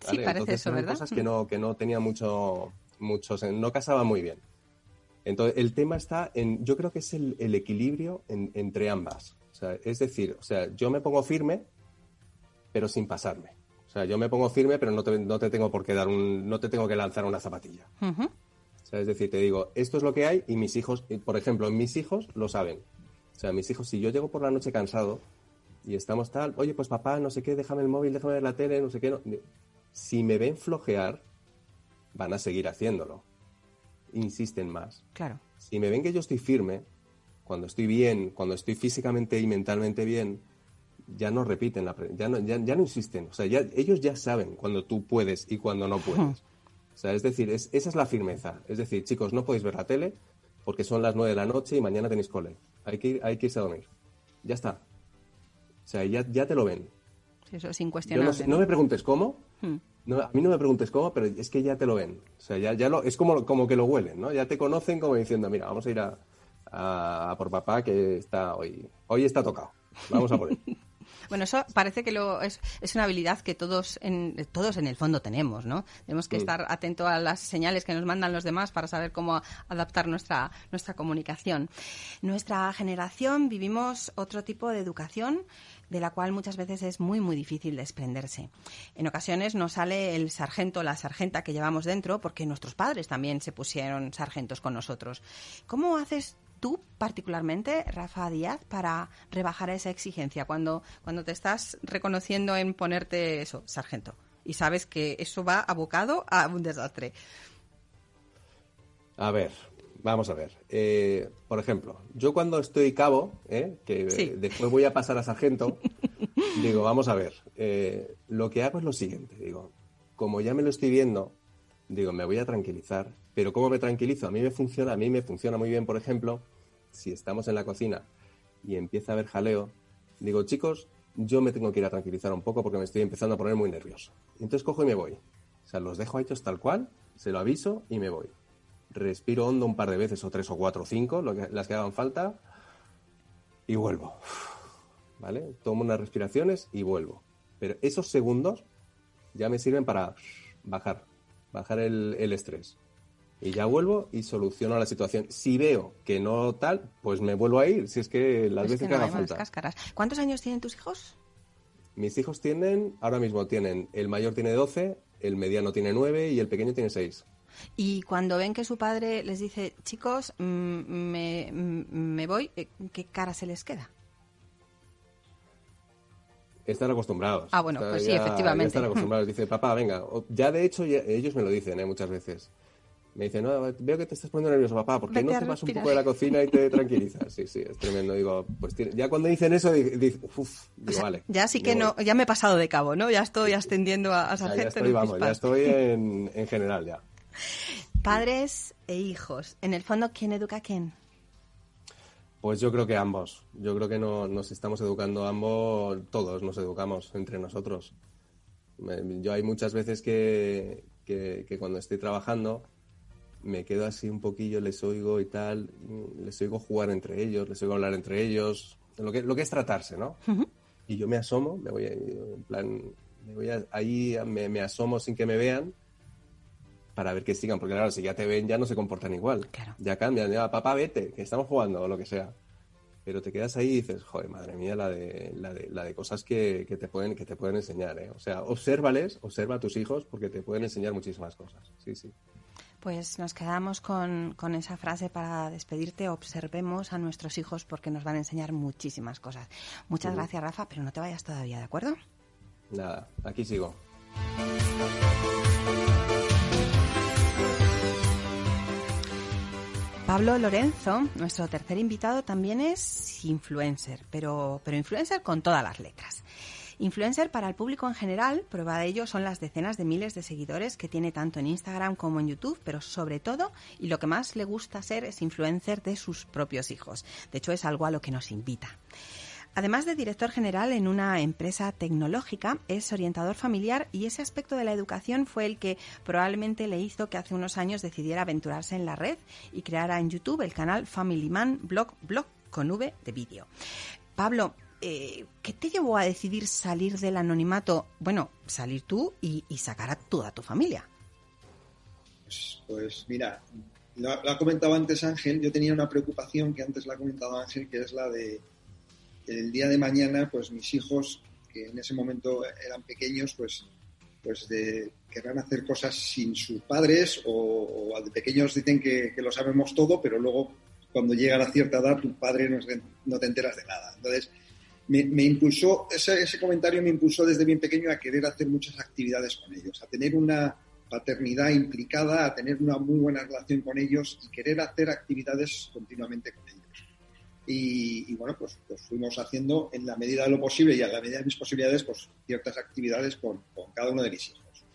Sí, parece eso, ¿verdad? cosas que no, que no tenía mucho, mucho, no casaba muy bien. Entonces, el tema está en, yo creo que es el, equilibrio entre ambas. O sea, es decir, o sea, yo me pongo firme, pero sin pasarme. O sea, yo me pongo firme, pero no te, no te tengo por qué dar un, no te tengo que lanzar una zapatilla. o sea, es decir, te digo, esto es lo que hay y mis hijos, por ejemplo, mis hijos lo saben. O sea, mis hijos, si yo llego por la noche cansado y estamos tal, oye, pues papá, no sé qué, déjame el móvil, déjame ver la tele, no sé qué, no. si me ven flojear, van a seguir haciéndolo insisten más. Claro. Si me ven que yo estoy firme, cuando estoy bien, cuando estoy físicamente y mentalmente bien, ya no repiten, la ya, no, ya, no insisten. O sea, ya, ellos ya saben cuando tú puedes y cuando no puedes. O sea, es decir, esa es la firmeza. Es decir, chicos, no podéis ver la tele porque son las nueve de la noche y mañana tenéis cole. Hay que, hay que irse a dormir. Ya está. O sea, ya, ya te lo ven. eso es incuestionable. no, me preguntes cómo, hmm. No, a mí no me preguntes cómo, pero es que ya te lo ven. O sea, ya, ya lo, es como, como que lo huelen, ¿no? Ya te conocen como diciendo, mira, vamos a ir a, por papá que está hoy, hoy está tocado. Vamos a por él. Bueno, eso parece que lo, es, es, una habilidad que todos en, todos en el fondo tenemos, ¿no? Tenemos que estar atentos a las señales que nos mandan los demás para saber cómo adaptar nuestra, nuestra comunicación. Nuestra generación vivimos otro tipo de educación de la cual muchas veces es muy, muy difícil desprenderse. En ocasiones nos sale el sargento, la sargenta que llevamos dentro, porque nuestros padres también se pusieron sargentos con nosotros. ¿Cómo haces tú particularmente, Rafa Díaz, para rebajar esa exigencia cuando, cuando te estás reconociendo en ponerte eso, sargento? Y sabes que eso va abocado a un desastre. A ver, Vamos a ver. Eh, por ejemplo, yo cuando estoy cabo, ¿eh? que después voy a pasar a sargento, digo, vamos a ver. Eh, lo que hago es lo siguiente. Digo, como ya me lo estoy viendo, digo, me voy a tranquilizar. Pero ¿cómo me tranquilizo? A mí me funciona, a mí me funciona muy bien, por ejemplo, si estamos en la cocina y empieza a haber jaleo, digo, chicos, yo me tengo que ir a tranquilizar un poco porque me estoy empezando a poner muy nervioso. Entonces cojo y me voy. O sea, los dejo hechos tal cual, se lo aviso y me voy respiro hondo un par de veces, o tres o cuatro o cinco, lo que, las que hagan falta, y vuelvo. ¿Vale? Tomo unas respiraciones y vuelvo. Pero esos segundos ya me sirven para bajar, bajar el, estrés. Y ya vuelvo y soluciono la situación. Si veo que no tal, pues me vuelvo a ir. Si es que las veces que, haga falta. ¿Cuántos años tienen tus hijos? Mis hijos tienen, ahora mismo tienen, el mayor tiene 12, el mediano tiene 9 y el pequeño tiene 6. Y cuando ven que su padre les dice, chicos, mm, me, mm, me voy, eh, ¿qué cara se les queda? Están acostumbrados. Ah, bueno, pues sí, efectivamente. están acostumbrados. Dice, papá, venga. Ya de hecho, ellos me lo dicen ¿eh? muchas veces. Me dice, no, veo que te estás poniendo nervioso, papá, ¿por qué no te vas un poco de la cocina y te tranquilizas? Sí, sí, es tremendo. Digo, pues ya cuando dicen eso, digo, uff, digo, vale. Ya sí que no, ya me he pasado de cabo, ¿no? Ya estoy ascendiendo a, a Ya estoy, vamos, ya estoy en, en general ya. Padres e hijos. En el fondo, ¿quién educa a quién? Pues yo creo que ambos. Yo creo que no, nos estamos educando ambos, todos nos educamos entre nosotros. Yo hay muchas veces que, que, que cuando estoy trabajando me quedo así un poquillo, les oigo y tal, les oigo jugar entre ellos, les oigo hablar entre ellos, lo que, lo que es tratarse, ¿no? Y yo me asomo, me voy, en plan, me voy ahí, me, asomo sin que me vean para ver que sigan, porque claro, si ya te ven ya no se comportan igual, ya cambian, ya papá vete, que estamos jugando o lo que sea. Pero te quedas ahí y dices, joder, madre mía, la de, la de, la de cosas que, que, te pueden, que te pueden enseñar, ¿eh? O sea, obsérvales, observa a tus hijos porque te pueden enseñar muchísimas cosas. Sí, sí. Pues nos quedamos con, esa frase para despedirte. Observemos a nuestros hijos porque nos van a enseñar muchísimas cosas. Muchas gracias, Rafa, pero no te vayas todavía, ¿de acuerdo? Nada, aquí sigo. Pablo Lorenzo, nuestro tercer invitado, también es influencer, pero, pero influencer con todas las letras. Influencer para el público en general, prueba de ello son las decenas de miles de seguidores que tiene tanto en Instagram como en YouTube, pero sobre todo, y lo que más le gusta ser, es influencer de sus propios hijos. De hecho, es algo a lo que nos invita. Además de director general en una empresa tecnológica, es orientador familiar y ese aspecto de la educación fue el que probablemente le hizo que hace unos años decidiera aventurarse en la red y creara en YouTube el canal Family Man Blog Blog con V de vídeo. Pablo, eh, ¿qué te llevó a decidir salir del anonimato? Bueno, salir tú y, sacar a toda tu familia. Pues, mira, lo, ha comentado antes Ángel, yo tenía una preocupación que antes la ha comentado Ángel, que es la de el día de mañana, pues mis hijos, que en ese momento eran pequeños, pues, pues querrán hacer cosas sin sus padres o, de pequeños dicen que, lo sabemos todo, pero luego cuando llega a cierta edad tu padre no, no te enteras de nada. Entonces, me, impulsó, ese, comentario me impulsó desde bien pequeño a querer hacer muchas actividades con ellos, a tener una paternidad implicada, a tener una muy buena relación con ellos y querer hacer actividades continuamente con ellos. Y, bueno, pues, pues, fuimos haciendo en la medida de lo posible y a la medida de mis posibilidades, pues ciertas actividades con, con cada uno de mis hijos.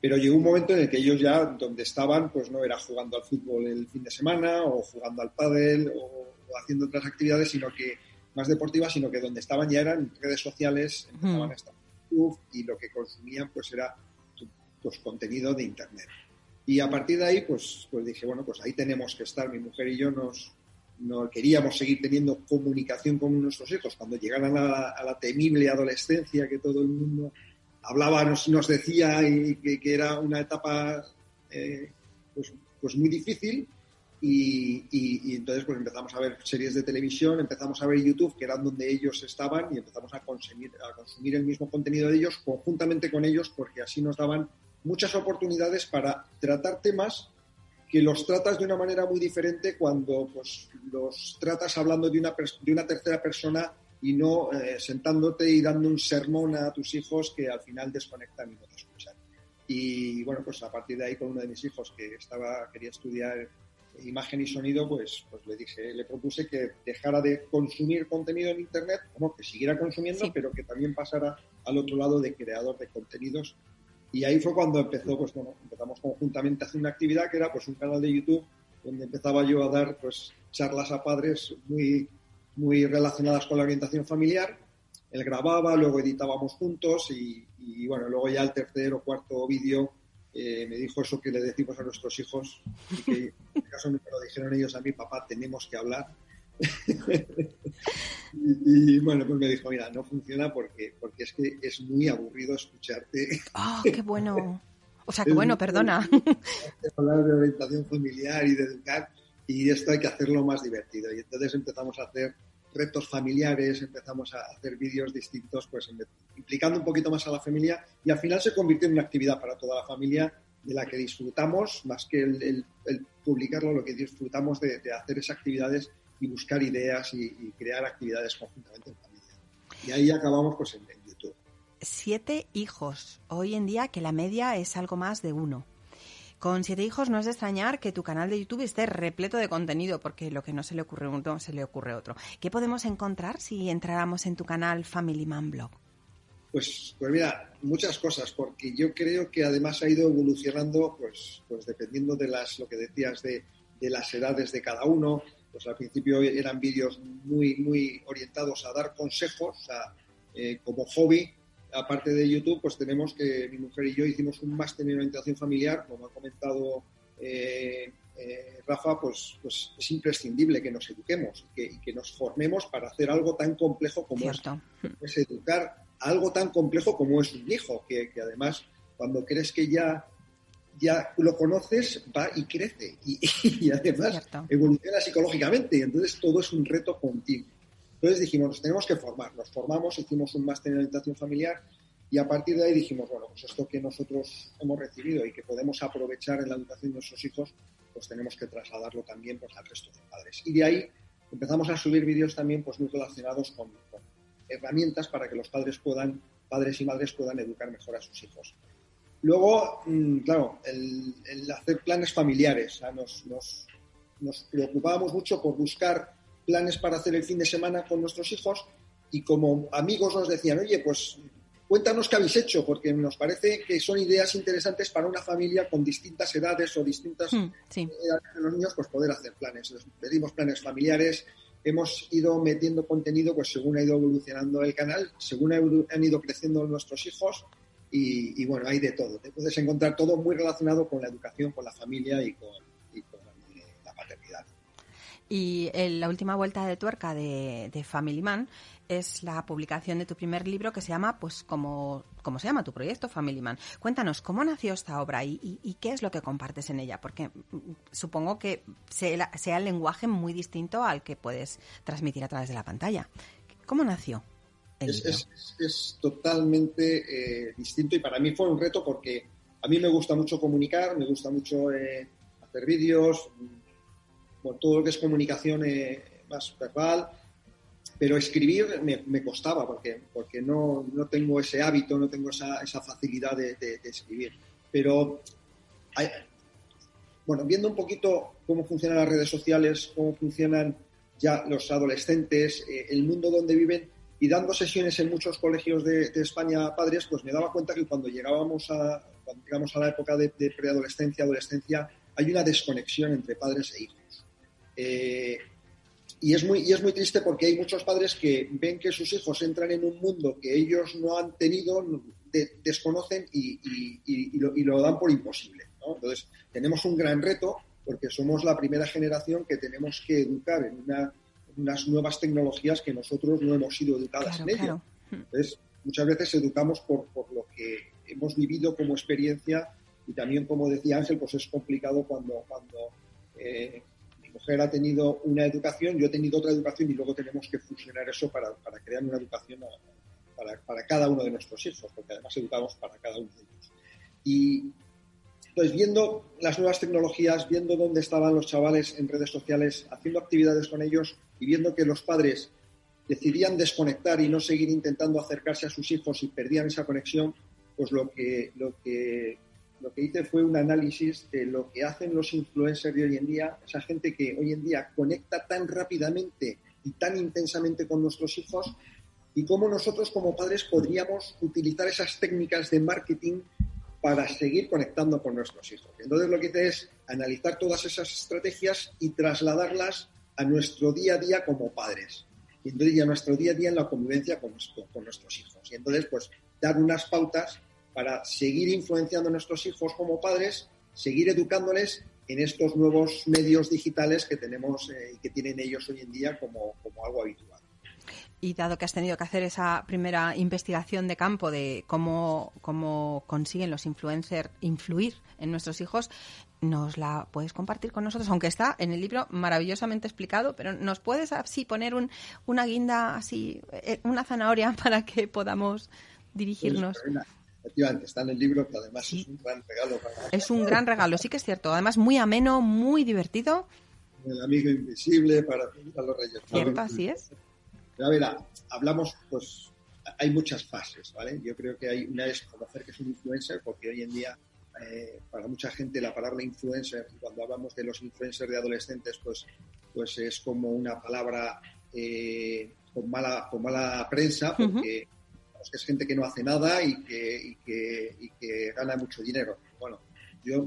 Pero llegó un momento en el que ellos ya, donde estaban, pues no era jugando al fútbol el fin de semana o jugando al pádel o haciendo otras actividades, sino que más deportivas, sino que donde estaban ya eran redes sociales, empezaban a estar YouTube y lo que consumían pues era pues, contenido de Internet. Y a partir de ahí, pues, pues dije, bueno, pues ahí tenemos que estar. Mi mujer y yo nos, no queríamos seguir teniendo comunicación con nuestros hijos cuando llegaran a la, temible adolescencia que todo el mundo hablaba, nos, nos decía y que, era una etapa eh, pues, pues muy difícil y, entonces pues empezamos a ver series de televisión, empezamos a ver YouTube, que eran donde ellos estaban, y empezamos a consumir, a consumir el mismo contenido de ellos conjuntamente con ellos, porque así nos daban muchas oportunidades para tratar temas que los tratas de una manera muy diferente cuando pues, los tratas hablando de una, de una tercera persona y no eh, sentándote y dando un sermón a tus hijos que al final desconectan y no te escuchan. Y bueno, pues a partir de ahí con uno de mis hijos que estaba, quería estudiar imagen y sonido, pues, pues le dije, le propuse que dejara de consumir contenido en Internet, como que siguiera consumiendo, pero que también pasara al otro lado de creador de contenidos. Y ahí fue cuando empezó, pues bueno, empezamos conjuntamente a hacer una actividad que era pues un canal de YouTube donde empezaba yo a dar pues charlas a padres muy, muy relacionadas con la orientación familiar. Él grababa, luego editábamos juntos y, y bueno, luego ya el tercer o cuarto vídeo eh, me dijo eso que le decimos a nuestros hijos y que caso me lo dijeron ellos a mí, papá, tenemos que hablar. y, bueno, pues me dijo, mira, no funciona porque, porque es que es muy aburrido escucharte. ¡Ah, qué bueno! O sea, que bueno, perdona. Hablar de orientación familiar y de educar y esto hay que hacerlo más divertido. Y entonces empezamos a hacer retos familiares, empezamos a hacer vídeos distintos, pues implicando un poquito más a la familia y al final se convirtió en una actividad para toda la familia de la que disfrutamos, más que el, publicarlo, lo que disfrutamos de, hacer esas actividades y buscar ideas y, crear actividades conjuntamente en familia. Y ahí acabamos pues en, en YouTube. Siete hijos. Hoy en día que la media es algo más de uno. Con siete hijos no es de extrañar que tu canal de YouTube esté repleto de contenido, porque lo que no se le ocurre a uno se le ocurre otro. ¿Qué podemos encontrar si entráramos en tu canal Family Man Blog? Pues, pues mira, muchas cosas, porque yo creo que además ha ido evolucionando, pues, pues dependiendo de las, lo que decías, de, de las edades de cada uno. Pues al principio eran vídeos muy, muy orientados a dar consejos, sea, eh, como hobby, aparte de YouTube, pues tenemos que mi mujer y yo hicimos un máster en orientación familiar, como ha comentado eh, eh, Rafa, pues, pues es imprescindible que nos eduquemos y que, nos formemos para hacer algo tan complejo como es, educar algo tan complejo como es un hijo, que, además cuando crees que ya, ya lo conoces, va y crece y, además evoluciona psicológicamente y entonces todo es un reto continuo. Entonces dijimos, nos tenemos que formar, nos formamos, hicimos un máster en orientación familiar y a partir de ahí dijimos, bueno, pues esto que nosotros hemos recibido y que podemos aprovechar en la educación de nuestros hijos, pues tenemos que trasladarlo también pues, al resto de padres. Y de ahí empezamos a subir vídeos también pues, muy relacionados con, herramientas para que los padres puedan, padres y madres puedan educar mejor a sus hijos. Luego, mm, claro, el, hacer planes familiares. nos, nos, nos preocupábamos mucho por buscar planes para hacer el fin de semana con nuestros hijos y como amigos nos decían, oye, pues cuéntanos qué habéis hecho, porque nos parece que son ideas interesantes para una familia con distintas edades o distintas hmm, edades de los niños, pues poder hacer planes. pedimos planes familiares, hemos ido metiendo contenido pues según ha ido evolucionando el canal, según han ido creciendo nuestros hijos y, bueno, hay de todo. Te puedes encontrar todo muy relacionado con la educación, con la familia y con, y la última vuelta de tuerca de, Family Man es la publicación de tu primer libro que se llama, pues, como, se llama tu proyecto, Family Man. Cuéntanos, ¿cómo nació esta obra y, qué es lo que compartes en ella? Porque mm, supongo que sea, sea, el lenguaje muy distinto al que puedes transmitir a través de la pantalla. ¿Cómo nació? El es, libro? Es, totalmente eh, distinto y para mí fue un reto porque a mí me gusta mucho comunicar, me gusta mucho eh, hacer vídeos, por todo lo que es comunicación eh, más verbal, pero escribir me, costaba porque, porque no, no, tengo ese hábito, no tengo esa, esa facilidad de, escribir. Pero, bueno, viendo un poquito cómo funcionan las redes sociales, cómo funcionan ya los adolescentes, eh, el mundo donde viven, y dando sesiones en muchos colegios de, España padres, pues me daba cuenta que cuando llegábamos a, llegamos a la época de, de preadolescencia, adolescencia, hay una desconexión entre padres e hijos. Eh, y, es muy, y es muy triste porque hay muchos padres que ven que sus hijos entran en un mundo que ellos no han tenido, desconocen y, lo, dan por imposible. Entonces, tenemos un gran reto porque somos la primera generación que tenemos que educar en unas nuevas tecnologías que nosotros no hemos sido educadas en ello. Entonces, muchas veces educamos por, por lo que hemos vivido como experiencia y también, como decía Ángel, pues es complicado cuando, cuando eh, mujer ha tenido una educación, yo he tenido otra educación y luego tenemos que fusionar eso para, crear una educación para, cada uno de nuestros hijos, porque además educamos para cada uno de ellos. Y entonces, viendo las nuevas tecnologías, viendo dónde estaban los chavales en redes sociales, haciendo actividades con ellos y viendo que los padres decidían desconectar y no seguir intentando acercarse a sus hijos y perdían esa conexión, pues lo que, lo que lo que hice fue un análisis de lo que hacen los influencers de hoy en día, esa gente que hoy en día conecta tan rápidamente y tan intensamente con nuestros hijos, y cómo nosotros como padres podríamos utilizar esas técnicas de marketing para seguir conectando con nuestros hijos. Entonces lo que hice es analizar todas esas estrategias y trasladarlas a nuestro día a día como padres. Y entonces a nuestro día a día en la convivencia con, con nuestros hijos. Y entonces pues dar unas pautas para seguir influenciando a nuestros hijos como padres, seguir educándoles en estos nuevos medios digitales que tenemos eh, y que tienen ellos hoy en día como, algo habitual. Y dado que has tenido que hacer esa primera investigación de campo de cómo, cómo consiguen los influencers influir en nuestros hijos, ¿nos la puedes compartir con nosotros? Aunque está en el libro maravillosamente explicado, pero ¿nos puedes así poner un, una guinda, así, eh, una zanahoria para que podamos dirigirnos? Pues, Efectivamente, está en el libro, que además es un gran regalo para... Es un gran regalo, sí que es cierto. Además, muy ameno, muy divertido. El amigo invisible para a los reyes. Cierto, así es. a ver, hablamos, pues, hay muchas fases, ¿vale? Yo creo que hay una es conocer que es un influencer, porque hoy en día eh, para mucha gente la palabra influencer, cuando hablamos de los influencers de adolescentes, pues, pues es como una palabra eh, con, mala, con mala prensa, porque es gente que no hace nada y que, y que, gana mucho dinero. Bueno, yo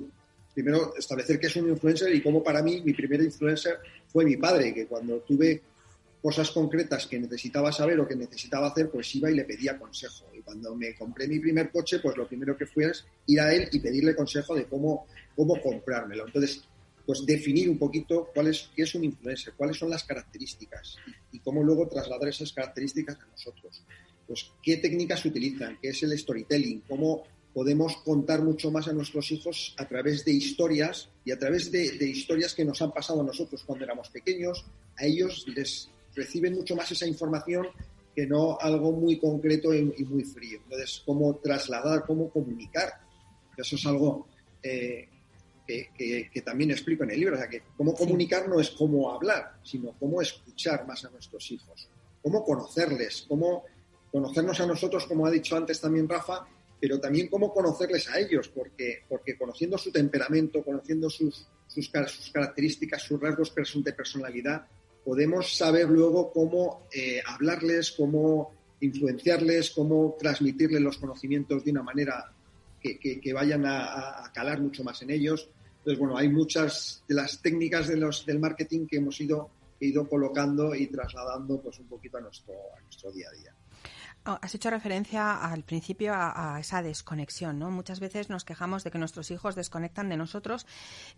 primero establecer qué es un influencer y cómo para mí mi primer influencer fue mi padre, que cuando tuve cosas concretas que necesitaba saber o que necesitaba hacer, pues iba y le pedía consejo. Y cuando me compré mi primer coche, pues lo primero que fue es ir a él y pedirle consejo de cómo, cómo comprármelo. Entonces, pues definir un poquito cuál es, qué es un influencer, cuáles son las características y, cómo luego trasladar esas características a nosotros. Pues qué técnicas utilizan, qué es el storytelling, cómo podemos contar mucho más a nuestros hijos a través de historias y a través de, de historias que nos han pasado a nosotros cuando éramos pequeños. A ellos les reciben mucho más esa información que no algo muy concreto y, muy frío. Entonces, cómo trasladar, cómo comunicar. Eso es algo eh, que, también explico en el libro. O sea, que cómo comunicar no es cómo hablar, sino cómo escuchar más a nuestros hijos. Cómo conocerles, cómo conocernos a nosotros, como ha dicho antes también Rafa, pero también cómo conocerles a ellos, porque, porque conociendo su temperamento, conociendo sus, sus, sus características, sus rasgos de personalidad, podemos saber luego cómo eh, hablarles, cómo influenciarles, cómo transmitirles los conocimientos de una manera que, vayan a, calar mucho más en ellos. Entonces, bueno, hay muchas de las técnicas de los, del marketing que hemos ido, ido colocando y trasladando pues un poquito a nuestro, a nuestro día a día. Oh, has hecho referencia al principio a, esa desconexión, ¿no? Muchas veces nos quejamos de que nuestros hijos desconectan de nosotros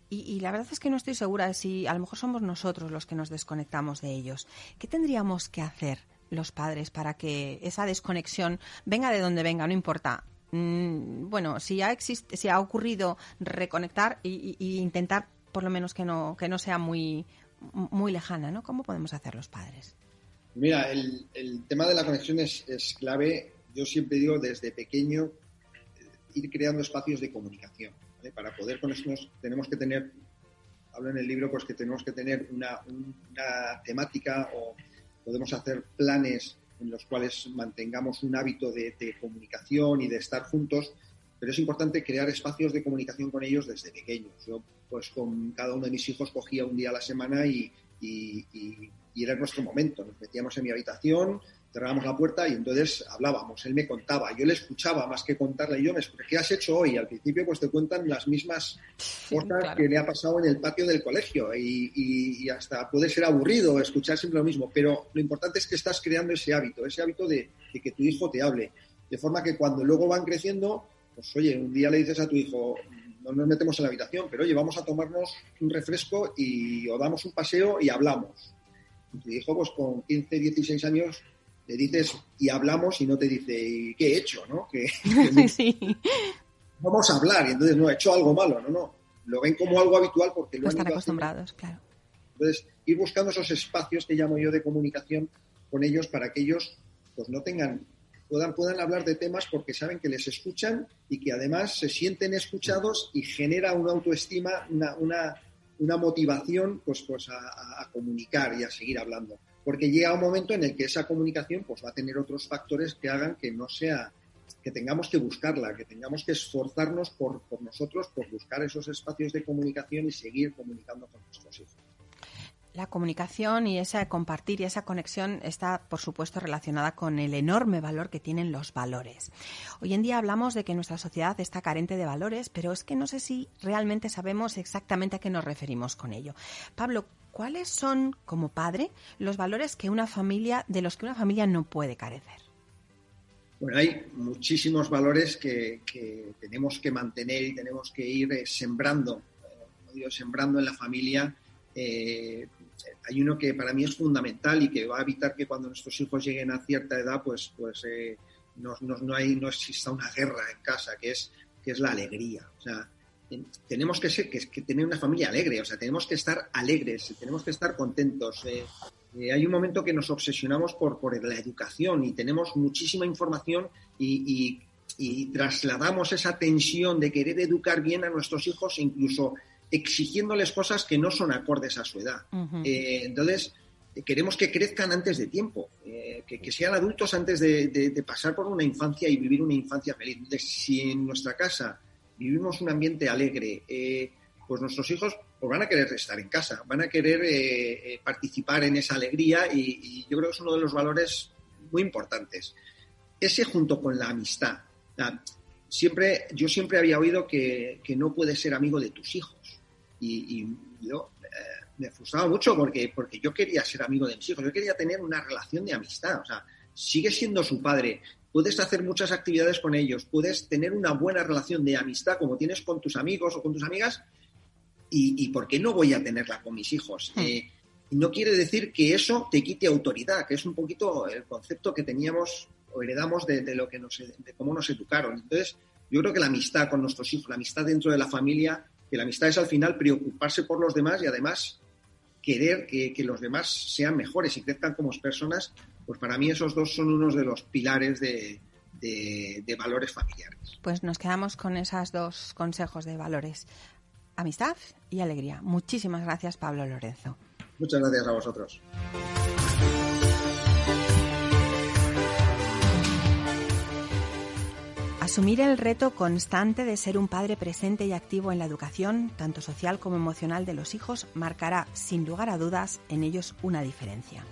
y, la verdad es que no estoy segura de si a lo mejor somos nosotros los que nos desconectamos de ellos. ¿Qué tendríamos que hacer los padres para que esa desconexión venga de donde venga, no importa? Mm, bueno, si ha, existe, si ha ocurrido reconectar e intentar por lo menos que no, que no sea muy, muy lejana, ¿no? ¿Cómo podemos hacer los padres? Mira, el, tema de la conexión es, clave. Yo siempre digo desde pequeño eh, ir creando espacios de comunicación. Para poder conectarnos tenemos que tener, hablo en el libro, pues que tenemos que tener una, temática o podemos hacer planes en los cuales mantengamos un hábito de, comunicación y de estar juntos, pero es importante crear espacios de comunicación con ellos desde pequeños. Yo, pues con cada uno de mis hijos cogía un día a la semana y y era nuestro momento. Nos metíamos en mi habitación, cerrábamos la puerta y entonces hablábamos. Él me contaba, yo le escuchaba más que contarle. Yo me ¿qué has hecho hoy? Al principio pues te cuentan las mismas cosas que le ha pasado en el patio del colegio y, hasta puede ser aburrido escuchar siempre lo mismo, pero lo importante es que estás creando ese hábito, ese hábito de, que tu hijo te hable. De forma que cuando luego van creciendo, pues oye, un día le dices a tu hijo, no nos metemos en la habitación, pero oye, vamos a tomarnos un refresco y o damos un paseo y hablamos tu hijo, pues con 15, 16 años, le dices y hablamos y no te dice, qué he hecho? ¿no? Que, Vamos a hablar y entonces no, he hecho algo malo, no, no. Lo ven como algo habitual porque lo están acostumbrados, claro. Entonces, ir buscando esos espacios que llamo yo de comunicación con ellos para que ellos pues no tengan puedan, puedan hablar de temas porque saben que les escuchan y que además se sienten escuchados y genera una autoestima, una, una, una motivación pues, pues a, comunicar y a seguir hablando. Porque llega un momento en el que esa comunicación pues, va a tener otros factores que hagan que no sea, que tengamos que buscarla, que tengamos que esforzarnos por, por nosotros, por buscar esos espacios de comunicación y seguir comunicando con nuestros hijos. La comunicación y esa compartir y esa conexión está, por supuesto, relacionada con el enorme valor que tienen los valores. Hoy en día hablamos de que nuestra sociedad está carente de valores, pero es que no sé si realmente sabemos exactamente a qué nos referimos con ello. Pablo, ¿cuáles son, como padre, los valores que una familia, de los que una familia no puede carecer? Bueno, hay muchísimos valores que, tenemos que mantener y tenemos que ir eh, sembrando, eh, sembrando en la familia eh, hay uno que para mí es fundamental y que va a evitar que cuando nuestros hijos lleguen a cierta edad, pues, pues eh, no, no, hay, no exista una guerra en casa, que es, que es la alegría. Tenemos que, ser, que, que, tener una familia alegre, o sea, tenemos que estar alegres, tenemos que estar contentos. Eh, eh, hay un momento que nos obsesionamos por, por la educación y tenemos muchísima información y trasladamos esa tensión de querer educar bien a nuestros hijos, incluso exigiéndoles cosas que no son acordes a su edad. Eh, entonces, queremos que crezcan antes de tiempo, eh, que, sean adultos antes de, pasar por una infancia y vivir una infancia feliz. si en nuestra casa vivimos un ambiente alegre, eh, pues nuestros hijos pues van a querer estar en casa, van a querer eh, participar en esa alegría y, yo creo que es uno de los valores muy importantes. Ese junto con la amistad. siempre, yo siempre había oído que, no puedes ser amigo de tus hijos. Y, yo me frustraba mucho porque, porque yo quería ser amigo de mis hijos, yo quería tener una relación de amistad. O sea, sigue siendo su padre, puedes hacer muchas actividades con ellos, puedes tener una buena relación de amistad como tienes con tus amigos o con tus amigas, y, ¿por qué no voy a tenerla con mis hijos? Hmm. Eh, no quiere decir que eso te quite autoridad, que es un poquito el concepto que teníamos o heredamos de, lo que nos, de cómo nos educaron. Entonces, yo creo que la amistad con nuestros hijos, la amistad dentro de la familia, que la amistad es al final preocuparse por los demás y además querer que, los demás sean mejores y crezcan como personas, pues para mí esos dos son unos de los pilares de, de, valores familiares. Pues nos quedamos con esos dos consejos de valores, amistad y alegría. Muchísimas gracias, Pablo Lorenzo. Muchas gracias a vosotros. Asumir el reto constante de ser un padre presente y activo en la educación, tanto social como emocional de los hijos, marcará, sin lugar a dudas, en ellos una diferencia.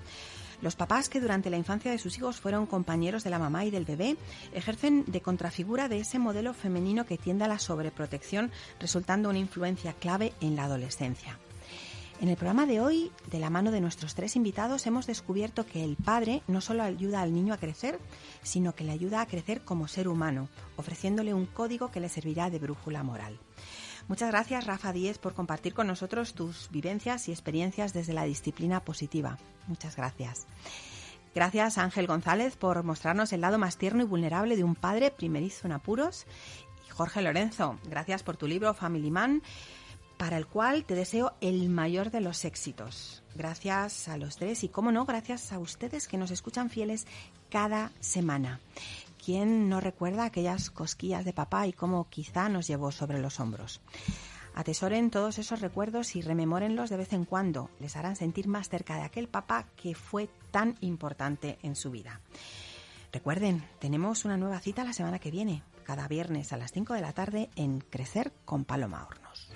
Los papás que durante la infancia de sus hijos fueron compañeros de la mamá y del bebé ejercen de contrafigura de ese modelo femenino que tiende a la sobreprotección, resultando una influencia clave en la adolescencia. En el programa de hoy, de la mano de nuestros tres invitados, hemos descubierto que el padre no solo ayuda al niño a crecer, sino que le ayuda a crecer como ser humano, ofreciéndole un código que le servirá de brújula moral. Muchas gracias, Rafa Díez, por compartir con nosotros tus vivencias y experiencias desde la disciplina positiva. Muchas gracias. Gracias, Ángel González, por mostrarnos el lado más tierno y vulnerable de un padre primerizo en apuros. Y Jorge Lorenzo, gracias por tu libro Family Man para el cual te deseo el mayor de los éxitos. Gracias a los tres y, como no, gracias a ustedes que nos escuchan fieles cada semana. ¿Quién no recuerda aquellas cosquillas de papá y cómo quizá nos llevó sobre los hombros? Atesoren todos esos recuerdos y rememórenlos de vez en cuando. Les harán sentir más cerca de aquel papá que fue tan importante en su vida. Recuerden, tenemos una nueva cita la semana que viene, cada viernes a las 5 de la tarde en Crecer con Paloma Hornos.